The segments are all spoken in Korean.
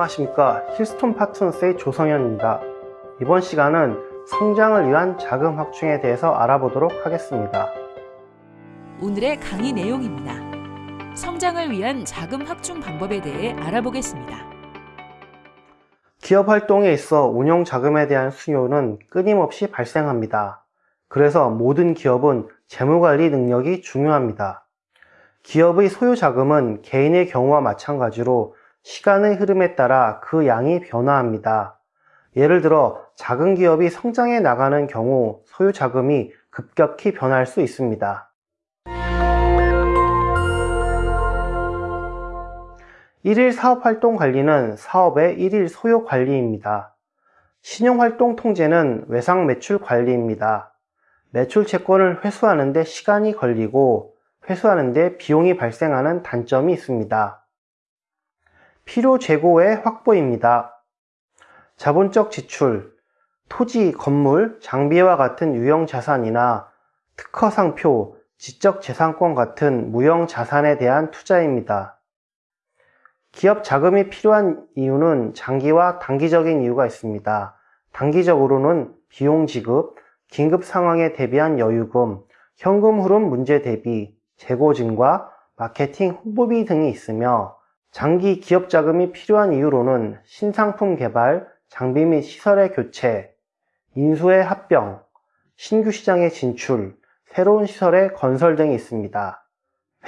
안녕하십니까. 힐스톤 파트너스의 조성현입니다. 이번 시간은 성장을 위한 자금 확충에 대해서 알아보도록 하겠습니다. 오늘의 강의 내용입니다. 성장을 위한 자금 확충 방법에 대해 알아보겠습니다. 기업 활동에 있어 운용 자금에 대한 수요는 끊임없이 발생합니다. 그래서 모든 기업은 재무관리 능력이 중요합니다. 기업의 소요 자금은 개인의 경우와 마찬가지로 시간의 흐름에 따라 그 양이 변화합니다. 예를 들어 작은 기업이 성장해 나가는 경우 소요 자금이 급격히 변할 수 있습니다. 일일 사업활동 관리는 사업의 일일 소요 관리입니다. 신용활동 통제는 외상 매출 관리입니다. 매출 채권을 회수하는 데 시간이 걸리고 회수하는 데 비용이 발생하는 단점이 있습니다. 필요 재고의 확보입니다. 자본적 지출, 토지, 건물, 장비와 같은 유형 자산이나 특허 상표, 지적 재산권 같은 무형 자산에 대한 투자입니다. 기업 자금이 필요한 이유는 장기와 단기적인 이유가 있습니다. 단기적으로는 비용 지급, 긴급 상황에 대비한 여유금, 현금 흐름 문제 대비, 재고 증과, 마케팅 홍보비 등이 있으며 장기 기업 자금이 필요한 이유로는 신상품 개발, 장비 및 시설의 교체, 인수의 합병, 신규 시장의 진출, 새로운 시설의 건설 등이 있습니다.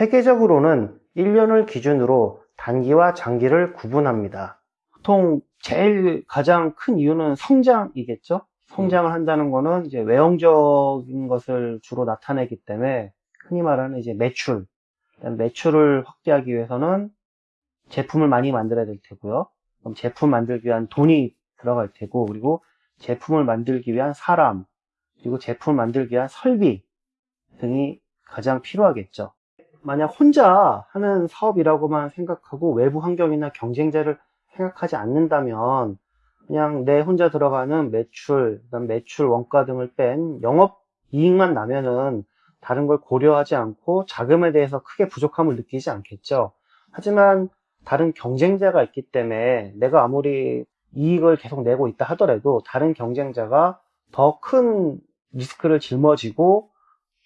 회계적으로는 1년을 기준으로 단기와 장기를 구분합니다. 보통 제일 가장 큰 이유는 성장이겠죠? 성장을 한다는 거는 이제 외형적인 것을 주로 나타내기 때문에 흔히 말하는 이제 매출, 매출을 확대하기 위해서는 제품을 많이 만들어야 될 테고요. 그럼 제품 만들기 위한 돈이 들어갈 테고, 그리고 제품을 만들기 위한 사람, 그리고 제품을 만들기 위한 설비 등이 가장 필요하겠죠. 만약 혼자 하는 사업이라고만 생각하고 외부 환경이나 경쟁자를 생각하지 않는다면 그냥 내 혼자 들어가는 매출, 그다음 매출 원가 등을 뺀 영업 이익만 나면은 다른 걸 고려하지 않고 자금에 대해서 크게 부족함을 느끼지 않겠죠. 하지만 다른 경쟁자가 있기 때문에 내가 아무리 이익을 계속 내고 있다 하더라도 다른 경쟁자가 더 큰 리스크를 짊어지고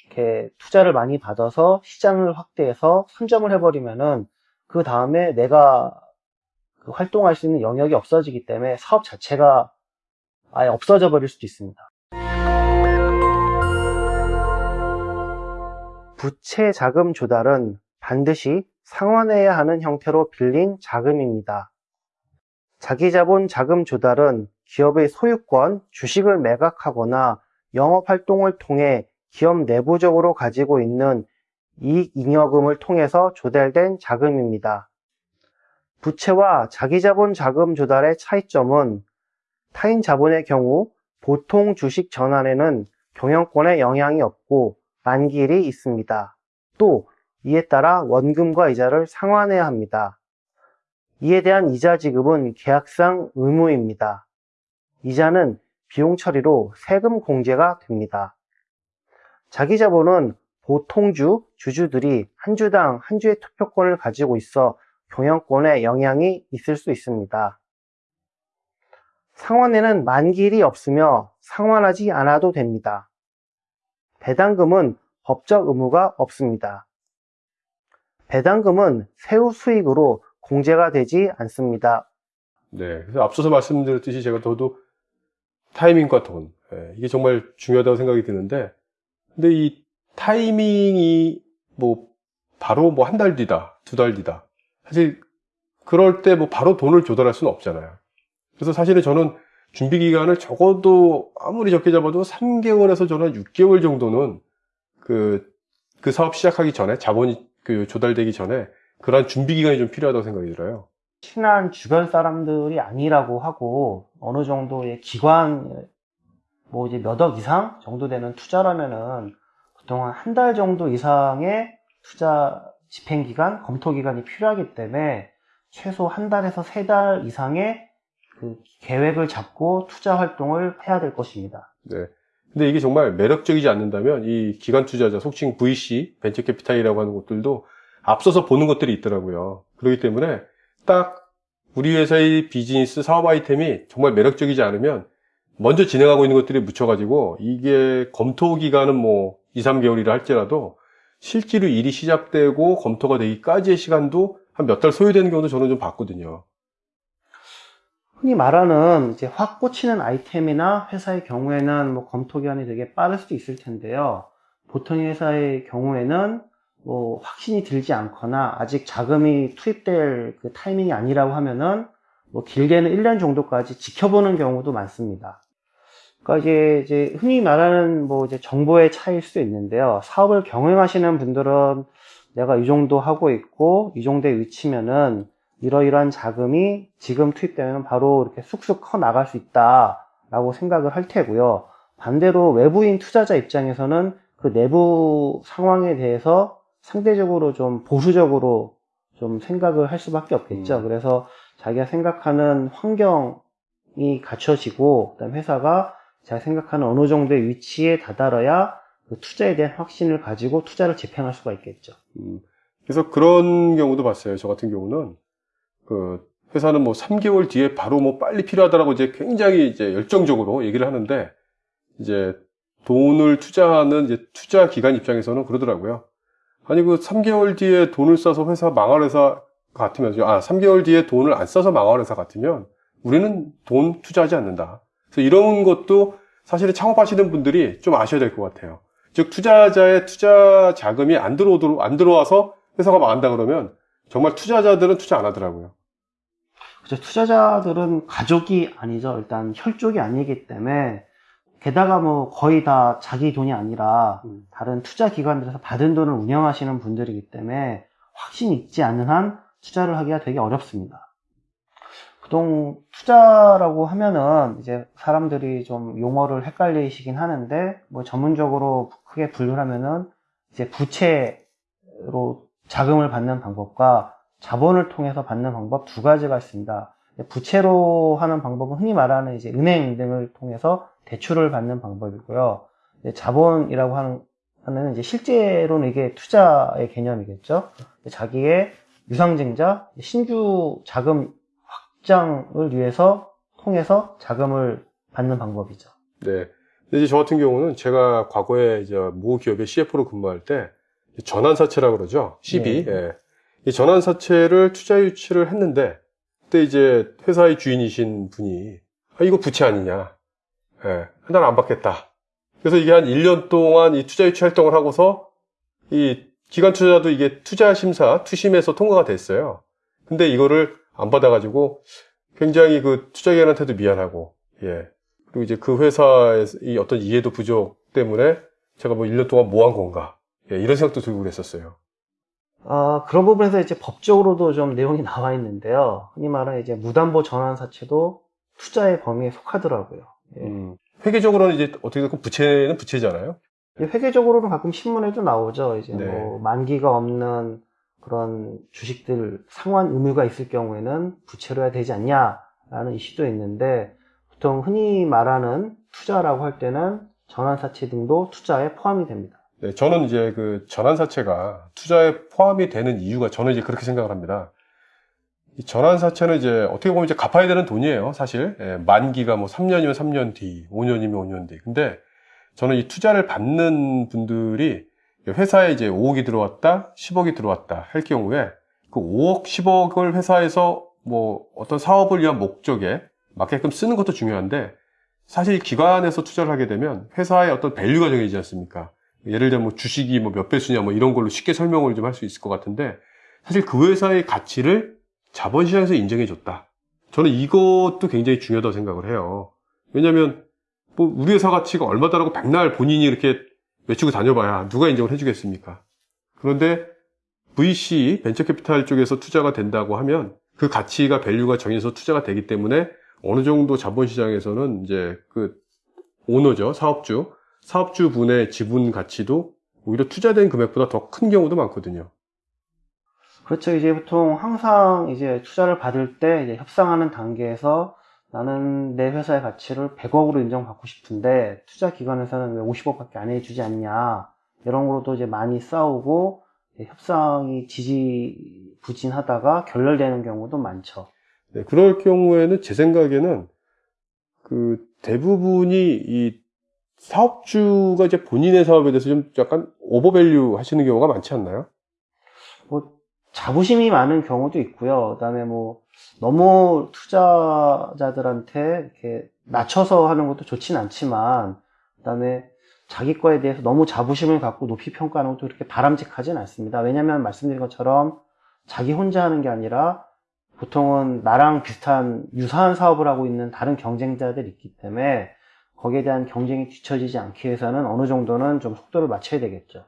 이렇게 투자를 많이 받아서 시장을 확대해서 선점을 해버리면은 그 다음에 내가 그 활동할 수 있는 영역이 없어지기 때문에 사업 자체가 아예 없어져 버릴 수도 있습니다. 부채 자금 조달은 반드시 상환해야 하는 형태로 빌린 자금입니다. 자기자본 자금 조달은 기업의 소유권, 주식을 매각하거나 영업활동을 통해 기업 내부적으로 가지고 있는 이익 잉여금을 통해서 조달된 자금입니다. 부채와 자기자본 자금 조달의 차이점은 타인 자본의 경우 보통 주식 전환에는 경영권에 영향이 없고 만기일이 있습니다. 또 이에 따라 원금과 이자를 상환해야 합니다. 이에 대한 이자 지급은 계약상 의무입니다. 이자는 비용 처리로 세금 공제가 됩니다. 자기 자본은 보통주, 주주들이 한 주당 한 주의 투표권을 가지고 있어 경영권에 영향이 있을 수 있습니다. 상환에는 만기일이 없으며 상환하지 않아도 됩니다. 배당금은 법적 의무가 없습니다. 배당금은 세후 수익으로 공제가 되지 않습니다. 네, 그래서 앞서서 말씀드렸듯이 제가 더도 타이밍과 돈 네, 이게 정말 중요하다고 생각이 드는데 근데 이 타이밍이 뭐 바로 뭐 한 달 뒤다 두 달 뒤다 사실 그럴 때 뭐 바로 돈을 조달할 수는 없잖아요 그래서 사실은 저는 준비 기간을 적어도 아무리 적게 잡아도 3개월에서 저는 6개월 정도는 그, 그 사업 시작하기 전에 자본이 그 조달되기 전에 그러한 준비 기간이 좀 필요하다고 생각이 들어요. 친한 주변 사람들이 아니라고 하고 어느 정도의 기관 뭐 이제 몇 억 이상 정도 되는 투자라면은 보통 한 달 정도 이상의 투자 집행 기간, 검토 기간이 필요하기 때문에 최소 한 달에서 세 달 이상의 그 계획을 잡고 투자 활동을 해야 될 것입니다. 네. 근데 이게 정말 매력적이지 않는다면 이 기관 투자자, 속칭 VC, 벤처 캐피탈이라고 하는 곳들도 앞서서 보는 것들이 있더라고요. 그렇기 때문에 딱 우리 회사의 비즈니스 사업 아이템이 정말 매력적이지 않으면 먼저 진행하고 있는 것들이 묻혀가지고 이게 검토 기간은 뭐 2, 3개월이라 할지라도 실제로 일이 시작되고 검토가 되기까지의 시간도 한 몇 달 소요되는 경우도 저는 좀 봤거든요. 흔히 말하는 이제 확 꽂히는 아이템이나 회사의 경우에는 뭐 검토 기간이 되게 빠를 수도 있을 텐데요. 보통 회사의 경우에는 뭐 확신이 들지 않거나 아직 자금이 투입될 그 타이밍이 아니라고 하면은 뭐 길게는 1년 정도까지 지켜보는 경우도 많습니다. 그러니까 이제, 이제 흔히 말하는 뭐 이제 정보의 차이일 수도 있는데요. 사업을 경영하시는 분들은 내가 이 정도 하고 있고 이 정도의 위치면은 이러이러한 자금이 지금 투입되면 바로 이렇게 쑥쑥 커 나갈 수 있다라고 생각을 할 테고요. 반대로 외부인 투자자 입장에서는 그 내부 상황에 대해서 상대적으로 좀 보수적으로 좀 생각을 할 수밖에 없겠죠. 음. 그래서 자기가 생각하는 환경이 갖춰지고, 그다음 회사가 자기가 생각하는 어느 정도의 위치에 다다라야 그 투자에 대한 확신을 가지고 투자를 집행할 수가 있겠죠. 음, 그래서 그런 경우도 봤어요. 저 같은 경우는 그 회사는 뭐 3개월 뒤에 바로 뭐 빨리 필요하다라고 이제 굉장히 이제 열정적으로 얘기를 하는데 이제 돈을 투자하는 이제 투자 기관 입장에서는 그러더라고요. 아니 그 3개월 뒤에 돈을 써서 회사 망할 회사 같으면 아 3개월 뒤에 돈을 안 써서 망할 회사 같으면 우리는 돈 투자하지 않는다. 그래서 이런 것도 사실은 창업하시는 분들이 좀 아셔야 될 것 같아요. 즉 투자자의 투자 자금이 안 들어오도록 안 들어와서 회사가 망한다 그러면 정말 투자자들은 투자 안 하더라고요. 그죠. 투자자들은 가족이 아니죠. 일단 혈족이 아니기 때문에 게다가 뭐 거의 다 자기 돈이 아니라 음. 다른 투자 기관들에서 받은 돈을 운영하시는 분들이기 때문에 확신이 있지 않는 한 투자를 하기가 되게 어렵습니다. 그동 투자라고 하면은 이제 사람들이 좀 용어를 헷갈리시긴 하는데 뭐 전문적으로 크게 분류를 하면은 이제 부채로 자금을 받는 방법과 자본을 통해서 받는 방법 두 가지가 있습니다. 부채로 하는 방법은 흔히 말하는 이제 은행 등을 통해서 대출을 받는 방법이고요. 자본이라고 하는 하는 이제 실제로는 이게 투자의 개념이겠죠. 자기의 유상증자, 신규 자금 확장을 위해서 통해서 자금을 받는 방법이죠. 네. 이제 저 같은 경우는 제가 과거에 이제 모 기업의 CF로 근무할 때 전환사채라고 그러죠. CB. 네. 예. 이 전환사채를 투자 유치를 했는데 그때 이제 회사의 주인이신 분이 아, 이거 부채 아니냐. 예. 한달안 받겠다. 그래서 이게 한 1년 동안 이 투자 유치 활동을 하고서 이 기관 투자도 이게 투자 심사, 투심에서 통과가 됐어요. 근데 이거를 안 받아가지고 굉장히 그 투자 기관한테도 미안하고, 예. 그리고 이제 그 회사의 이 어떤 이해도 부족 때문에 제가 뭐 1년 동안 뭐 한 건가. 예, 이런 생각도 들고 그랬었어요. 아, 그런 부분에서 이제 법적으로도 좀 내용이 나와 있는데요. 흔히 말하는 이제 무담보 전환 사채도 투자의 범위에 속하더라고요. 예. 음, 회계적으로는 이제 어떻게 됐건 부채는 부채잖아요. 회계적으로는 가끔 신문에도 나오죠. 이제 네. 뭐 만기가 없는 그런 주식들 상환 의무가 있을 경우에는 부채로 해야 되지 않냐라는 이슈도 있는데 보통 흔히 말하는 투자라고 할 때는 전환사채 등도 투자에 포함이 됩니다. 네, 저는 이제 그 전환사채가 투자에 포함이 되는 이유가 저는 이제 그렇게 생각을 합니다. 이 전환사채는 이제 어떻게 보면 이제 갚아야 되는 돈이에요, 사실. 예, 만기가 뭐 3년이면 3년 뒤, 5년이면 5년 뒤. 근데 저는 이 투자를 받는 분들이 회사에 이제 5억이 들어왔다, 10억이 들어왔다 할 경우에 그 5억, 10억을 회사에서 뭐 어떤 사업을 위한 목적에 맞게끔 쓰는 것도 중요한데 사실 기관에서 투자를 하게 되면 회사의 어떤 value가 정해지지 않습니까? 예를 들면 뭐 주식이 뭐 몇 배수냐 뭐 이런 걸로 쉽게 설명을 좀 할 수 있을 것 같은데 사실 그 회사의 가치를 자본시장에서 인정해 줬다. 저는 이것도 굉장히 중요하다고 생각을 해요. 왜냐하면 뭐 우리 회사 가치가 얼마다라고 백날 본인이 이렇게 외치고 다녀봐야 누가 인정을 해주겠습니까? 그런데 VC 벤처캐피탈 쪽에서 투자가 된다고 하면 그 가치가 value가 정해서 투자가 되기 때문에 어느 정도 자본시장에서는 이제 그 오너죠 사업주 사업주 분의 지분 가치도 오히려 투자된 금액보다 더 큰 경우도 많거든요. 그렇죠. 이제 보통 항상 이제 투자를 받을 때 협상하는 단계에서 나는 내 회사의 가치를 100억으로 인정받고 싶은데 투자 기관에서는 왜 50억밖에 안 해주지 않냐 이런 거로도 이제 많이 싸우고 협상이 지지부진하다가 결렬되는 경우도 많죠. 네, 그럴 경우에는 제 생각에는 그 대부분이 이 사업주가 이제 본인의 사업에 대해서 좀 약간 오버밸류 하시는 경우가 많지 않나요? 뭐 자부심이 많은 경우도 있고요. 그다음에 뭐 너무 투자자들한테 이렇게 낮춰서 하는 것도 좋진 않지만 그다음에 자기 거에 대해서 너무 자부심을 갖고 높이 평가하는 것도 그렇게 바람직하진 않습니다. 왜냐하면 말씀드린 것처럼 자기 혼자 하는 게 아니라 보통은 나랑 비슷한 유사한 사업을 하고 있는 다른 경쟁자들이 있기 때문에 거기에 대한 경쟁이 뒤처지지 않기 위해서는 어느 정도는 좀 속도를 맞춰야 되겠죠.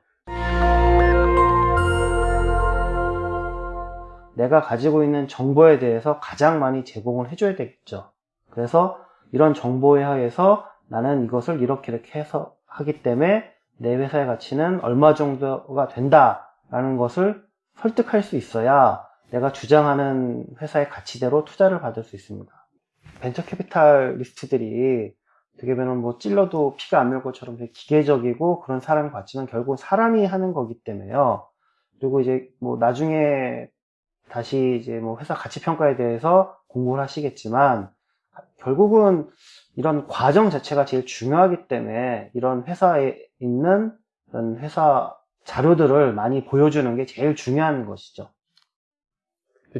내가 가지고 있는 정보에 대해서 가장 많이 제공을 해줘야 되겠죠. 그래서 이런 정보에 하에서 나는 이것을 이렇게 이렇게 해서 하기 때문에 내 회사의 가치는 얼마 정도가 된다 라는 것을 설득할 수 있어야 내가 주장하는 회사의 가치대로 투자를 받을 수 있습니다. venture capitalist들이 어떻게 보면 뭐 찔러도 피가 안 날 것처럼 되게 기계적이고 그런 사람 같지만 결국 사람이 하는 거기 때문에요. 그리고 이제 뭐 나중에 다시 이제 뭐 회사 가치 평가에 대해서 공부를 하시겠지만 결국은 이런 과정 자체가 제일 중요하기 때문에 이런 회사에 있는 이런 회사 자료들을 많이 보여주는 게 제일 중요한 것이죠.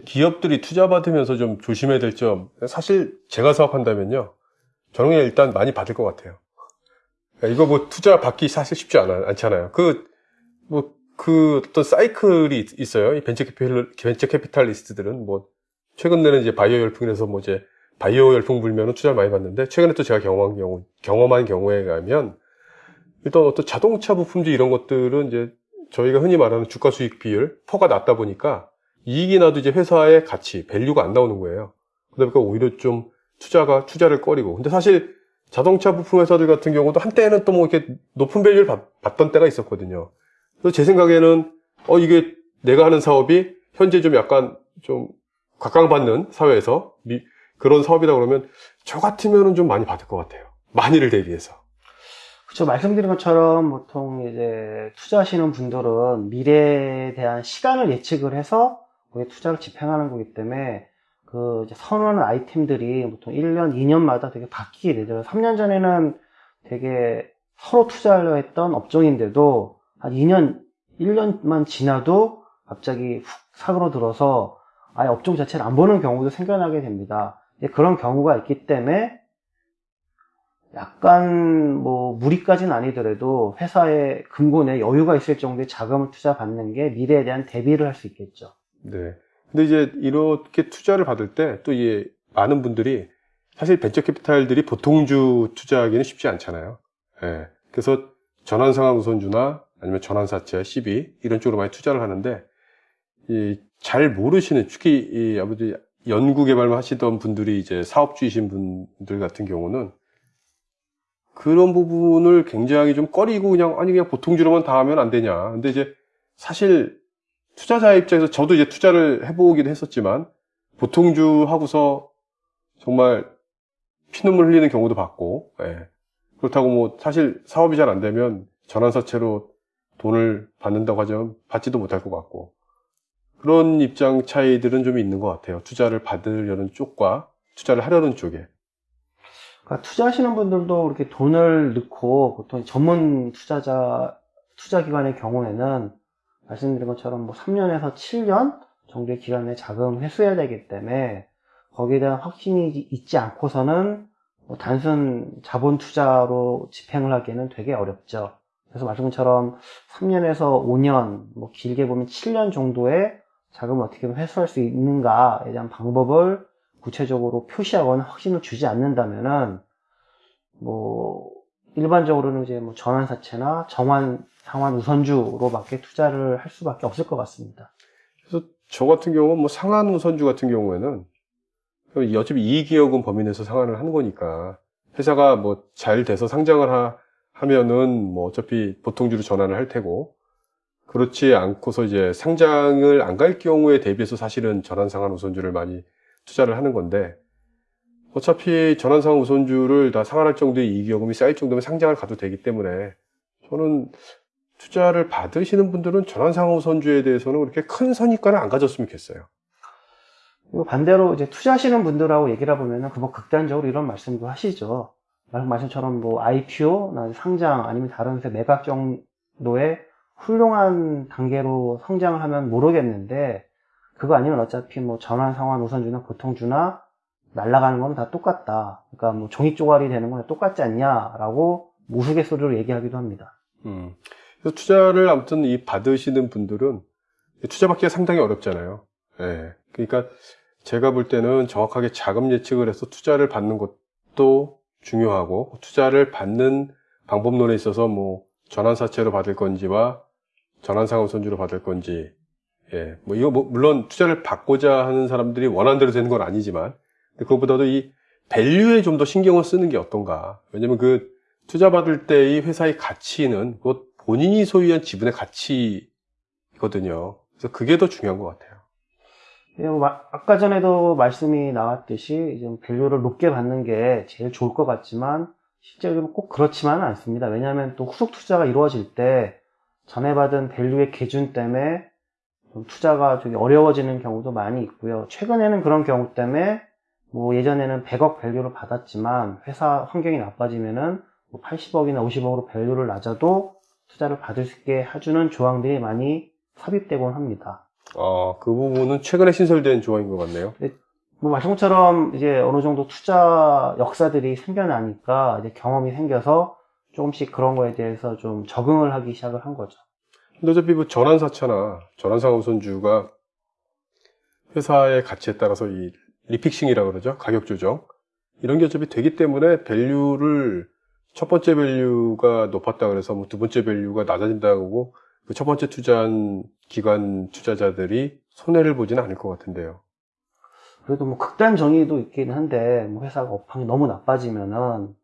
기업들이 투자 받으면서 좀 조심해야 될 점, 사실 제가 사업한다면요. 저는 그냥 일단 많이 받을 것 같아요. 이거 뭐 투자 받기 사실 쉽지 않아, 않잖아요. 그, 뭐, 그 어떤 사이클이 있어요. 이 벤처 캐피탈, venture capitalist들은 뭐, 최근에는 이제 바이오 열풍이라서 뭐 이제 바이오 열풍 불면은 투자를 많이 받는데, 최근에 또 제가 경험한 경우, 경험한 경우에 가면, 일단 어떤 자동차 부품주 이런 것들은 이제 저희가 흔히 말하는 주가 수익 비율, PER가 낮다 보니까 이익이 나도 이제 회사의 가치, value가 안 나오는 거예요. 그러다 보니까 오히려 좀 투자가, 투자를 꺼리고. 근데 사실 자동차 부품 회사들 같은 경우도 한때는 또 뭐 이렇게 높은 value를 받, 받던 때가 있었거든요. 그래서 제 생각에는, 어, 이게 내가 하는 사업이 현재 좀 약간 좀 각광받는 사회에서 미, 그런 사업이다 그러면 저 같으면은 좀 많이 받을 것 같아요. 많이를 대비해서. 그렇죠. 말씀드린 것처럼 보통 이제 투자하시는 분들은 미래에 대한 시간을 예측을 해서 거기에 투자를 집행하는 거기 때문에 그 선호하는 아이템들이 보통 1년, 2년마다 되게 바뀌게 되죠. 3년 전에는 되게 서로 투자하려 했던 업종인데도 한 2년, 1년만 지나도 갑자기 훅 사그러들어서 아예 업종 자체를 안 보는 경우도 생겨나게 됩니다. 그런 경우가 있기 때문에 약간 뭐 무리까지는 아니더라도 회사의 금고내 여유가 있을 정도의 자금을 투자 받는 게 미래에 대한 대비를 할 수 있겠죠. 네. 근데 이제 이렇게 투자를 받을 때 또 이 많은 분들이 사실 벤처 캐피탈들이 보통주 투자하기는 쉽지 않잖아요. 예. 그래서 전환상환 우선주나 아니면 전환사채, CB 이런 쪽으로 많이 투자를 하는데 이 잘 모르시는 특히 이 아버지 연구 개발만 하시던 분들이 이제 사업주이신 분들 같은 경우는 그런 부분을 굉장히 좀 꺼리고 그냥 아니 그냥 보통주로만 다 하면 안 되냐. 근데 이제 사실 투자자 입장에서 저도 이제 투자를 해보기도 했었지만 보통주 하고서 정말 피눈물 흘리는 경우도 봤고 예. 그렇다고 뭐 사실 사업이 잘 안 되면 전환사채로 돈을 받는다고 하자면 받지도 못할 것 같고 그런 입장 차이들은 좀 있는 것 같아요. 투자를 받으려는 쪽과 투자를 하려는 쪽에. 그러니까 투자하시는 분들도 이렇게 돈을 넣고 보통 전문 투자자 투자 기관의 경우에는 말씀드린 것처럼 뭐 3년에서 7년 정도의 기간 내에 자금 회수해야 되기 때문에 거기에 대한 확신이 있지 않고서는 뭐 단순 자본 투자로 집행을 하기에는 되게 어렵죠. 그래서 말씀드린 것처럼 3년에서 5년, 뭐 길게 보면 7년 정도의 자금을 어떻게 회수할 수 있는가에 대한 방법을 구체적으로 표시하거나 확신을 주지 않는다면은 뭐 일반적으로는 이제 뭐 전환사채나 정환 상환 우선주로밖에 투자를 할 수밖에 없을 것 같습니다. 그래서 저 같은 경우는 뭐 상환 우선주 같은 경우에는 어차피 이익이익은 범위 내에서 상환을 하는 거니까 회사가 뭐 잘 돼서 상장을 하, 하면은 뭐 어차피 보통주로 전환을 할 테고 그렇지 않고서 이제 상장을 안 갈 경우에 대비해서 사실은 전환상환 우선주를 많이 투자를 하는 건데 어차피 전환상환 우선주를 다 상환할 정도의 이익여금이 쌓일 정도면 상장을 가도 되기 때문에 저는 투자를 받으시는 분들은 전환상환 우선주에 대해서는 그렇게 큰 선입관을 안 가졌으면 좋겠어요. 그리고 반대로 이제 투자하시는 분들하고 얘기를 해보면은 그뭐 극단적으로 이런 말씀도 하시죠. 말씀 말씀처럼 뭐 IPO, 나 상장 아니면 다른 회사 매각 정도의 훌륭한 단계로 성장을 하면 모르겠는데 그거 아니면 어차피 뭐 전환 상환 우선주나 보통주나 날아가는 건 다 똑같다. 그러니까 뭐 종이 쪼가리 되는 건 똑같지 않냐라고 우스갯소리로 얘기하기도 합니다. 음. 그래서 투자를 아무튼 이 받으시는 분들은 투자받기가 상당히 어렵잖아요. 예. 그러니까 제가 볼 때는 정확하게 자금 예측을 해서 투자를 받는 것도 중요하고 투자를 받는 방법론에 있어서 뭐 전환사채로 받을 건지와 전환상환선주로 받을 건지 예. 뭐 이거 뭐 물론 투자를 받고자 하는 사람들이 원하는 대로 되는 건 아니지만 그것보다도 이 밸류에 좀 더 신경을 쓰는 게 어떤가. 왜냐면 그 투자 받을 때 이 회사의 가치는 곧 본인이 소유한 지분의 가치거든요. 그래서 그게 더 중요한 것 같아요. 예, 뭐 마- 아까 전에도 말씀이 나왔듯이 이제 value를 높게 받는 게 제일 좋을 것 같지만 실제로 꼭 그렇지만은 않습니다. 왜냐하면 또 후속 투자가 이루어질 때 전에 받은 value의 기준 때문에 좀 투자가 되게 어려워지는 경우도 많이 있고요. 최근에는 그런 경우 때문에 뭐 예전에는 100억 value를 받았지만 회사 환경이 나빠지면은 80억이나 50억으로 value를 낮춰도 투자를 받을 수 있게 해주는 조항들이 많이 삽입되곤 합니다. 아, 그 부분은 최근에 신설된 조항인 것 같네요. 뭐 말씀처럼 이제 어느 정도 투자 역사들이 생겨나니까 이제 경험이 생겨서 조금씩 그런 거에 대해서 좀 적응을 하기 시작을 한 거죠. 근데 어차피 뭐 전환사채나 전환상환우선주가 회사의 가치에 따라서 이 refixing이라고 그러죠. 가격 조정. 이런 게 어차피 되기 때문에 value를 첫 번째 value가 높았다 그래서 뭐 두 번째 value가 낮아진다고 그 첫 번째 투자한 기관 투자자들이 손해를 보지는 않을 것 같은데요. 그래도 뭐 극단적인 예도 있긴 한데 뭐 회사가 업황이 너무 나빠지면은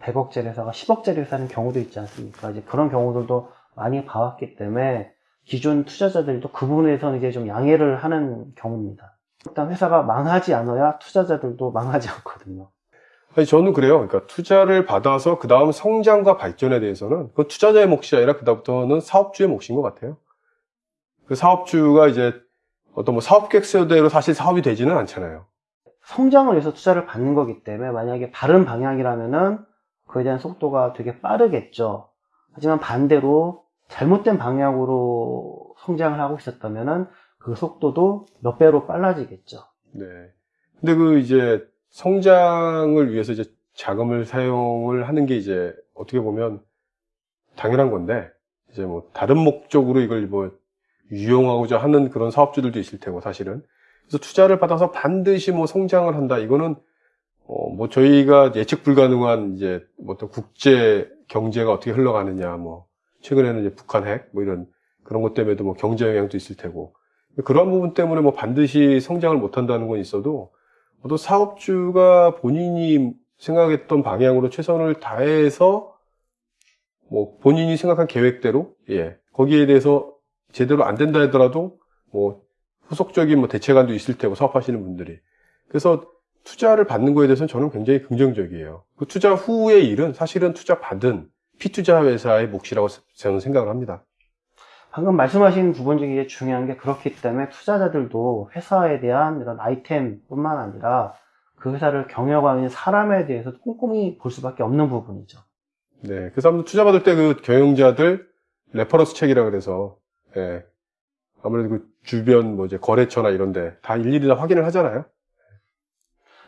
100억짜리 회사가 10억짜리 회사 되는 경우도 있지 않습니까? 이제 그런 경우들도 많이 봐왔기 때문에 기존 투자자들도 그 부분에서는 이제 좀 양해를 하는 경우입니다. 일단 회사가 망하지 않아야 투자자들도 망하지 않거든요. 저는 그래요. 그러니까 투자를 받아서 그 다음 성장과 발전에 대해서는 그 투자자의 몫이 아니라 그다음부터는 사업주의 몫인 것 같아요. 그 사업주가 이제 어떤 뭐 사업 계획서대로 사실 사업이 되지는 않잖아요. 성장을 위해서 투자를 받는 거기 때문에 만약에 바른 방향이라면은 그에 대한 속도가 되게 빠르겠죠. 하지만 반대로 잘못된 방향으로 성장을 하고 있었다면은 그 속도도 몇 배로 빨라지겠죠. 네. 근데 그 이제 성장을 위해서 이제 자금을 사용을 하는 게 이제 어떻게 보면 당연한 건데 이제 뭐 다른 목적으로 이걸 뭐 유용하고자 하는 그런 사업주들도 있을 테고 사실은. 그래서 투자를 받아서 반드시 뭐 성장을 한다. 이거는 어 뭐 저희가 예측 불가능한 이제 뭐 어떤 국제 경제가 어떻게 흘러가느냐 뭐 최근에는 이제 북한 핵 뭐 이런 그런 것 때문에도 뭐 경제 영향도 있을 테고. 그런 부분 때문에 뭐 반드시 성장을 못 한다는 건 있어도 또 사업주가 본인이 생각했던 방향으로 최선을 다해서 뭐 본인이 생각한 계획대로 예 거기에 대해서 제대로 안 된다 하더라도 뭐 후속적인 뭐 대책안도 있을 테고 사업하시는 분들이 그래서 투자를 받는 거에 대해서는 저는 굉장히 긍정적이에요. 그 투자 후의 일은 사실은 투자 받은 피투자 회사의 몫이라고 저는 생각을 합니다. 방금 말씀하신 부분 중에 중요한 게 그렇기 때문에 투자자들도 회사에 대한 이런 아이템뿐만 아니라 그 회사를 경영하는 사람에 대해서 꼼꼼히 볼 수밖에 없는 부분이죠. 네, 그래서 아무튼 투자 받을 때 그 경영자들 reference check이라 그래서 예, 아무래도 그 주변 뭐 이제 거래처나 이런데 다 일일이 다 확인을 하잖아요.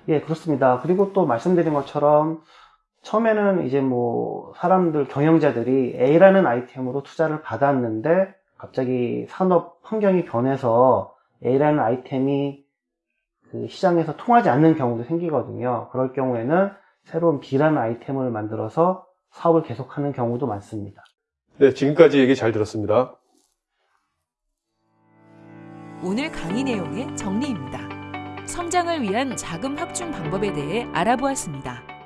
예, 그렇습니다. 그리고 또 말씀드린 것처럼 처음에는 이제 뭐 사람들 경영자들이 A라는 아이템으로 투자를 받았는데 갑자기 산업 환경이 변해서 A라는 아이템이 그 시장에서 통하지 않는 경우도 생기거든요. 그럴 경우에는 새로운 B라는 아이템을 만들어서 사업을 계속하는 경우도 많습니다. 네, 지금까지 얘기 잘 들었습니다. 오늘 강의 내용의 정리입니다. 성장을 위한 자금 확충 방법에 대해 알아보았습니다.